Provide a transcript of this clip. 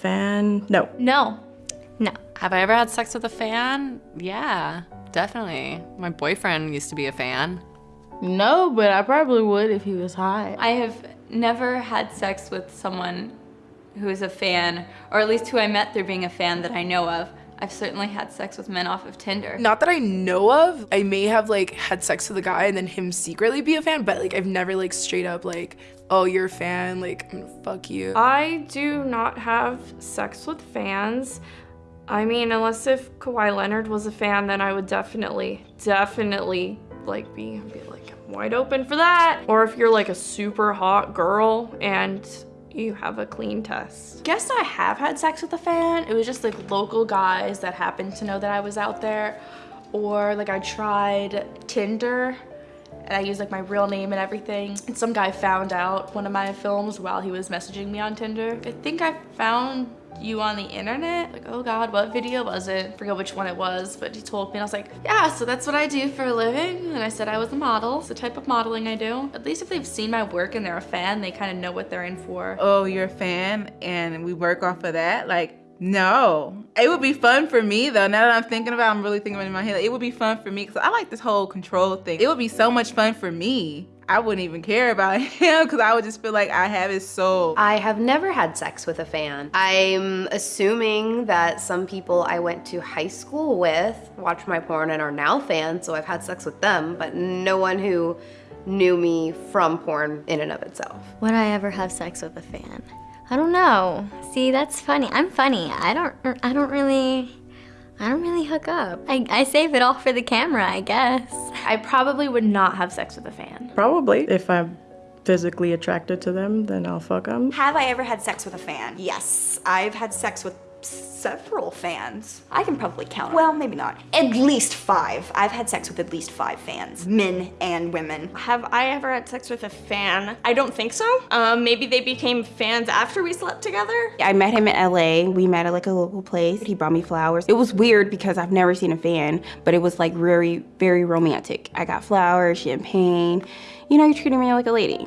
fan? No. No. No. Have I ever had sex with a fan? Yeah, definitely. My boyfriend used to be a fan. No, but I probably would if he was hot. I have never had sex with someone who is a fan, or at least who I met through being a fan that I know of. I've certainly had sex with men off of Tinder. Not that I know of. I may have like had sex with a guy and then him secretly be a fan, but like I've never like straight up like, oh, you're a fan, like I'm gonna fuck you. I do not have sex with fans. I mean, unless if Kawhi Leonard was a fan, then I would definitely, definitely like be, be like wide open for that. Or if you're like a super hot girl and you have a clean test. Guess I have had sex with a fan. It was just like local guys that happened to know that I was out there. Or like I tried Tinder and I use like my real name and everything. And some guy found out one of my films while he was messaging me on Tinder. I think I found you on the internet. Like, oh God, what video was it? forget which one it was, but he told me and I was like, yeah, so that's what I do for a living. And I said I was a model. It's the type of modeling I do. At least if they've seen my work and they're a fan, they kind of know what they're in for. Oh, you're a fan and we work off of that? Like, no. It would be fun for me though. Now that I'm thinking about it, I'm really thinking about it in my head. it would be fun for me because I like this whole control thing. It would be so much fun for me I wouldn't even care about him because I would just feel like I have his soul. I have never had sex with a fan. I'm assuming that some people I went to high school with watch my porn and are now fans, so I've had sex with them, but no one who knew me from porn in and of itself. Would I ever have sex with a fan? I don't know. See, that's funny. I'm funny. I don't I don't really I don't really hook up. I, I save it all for the camera, I guess. I probably would not have sex with a fan. Probably. If I'm physically attracted to them, then I'll fuck them. Have I ever had sex with a fan? Yes. I've had sex with several fans. I can probably count. Well, maybe not. At least five. I've had sex with at least five fans, men and women. Have I ever had sex with a fan? I don't think so. Um, maybe they became fans after we slept together. I met him in LA. We met at like a local place. He brought me flowers. It was weird because I've never seen a fan, but it was like very, very romantic. I got flowers, champagne. You know, you're treating me like a lady.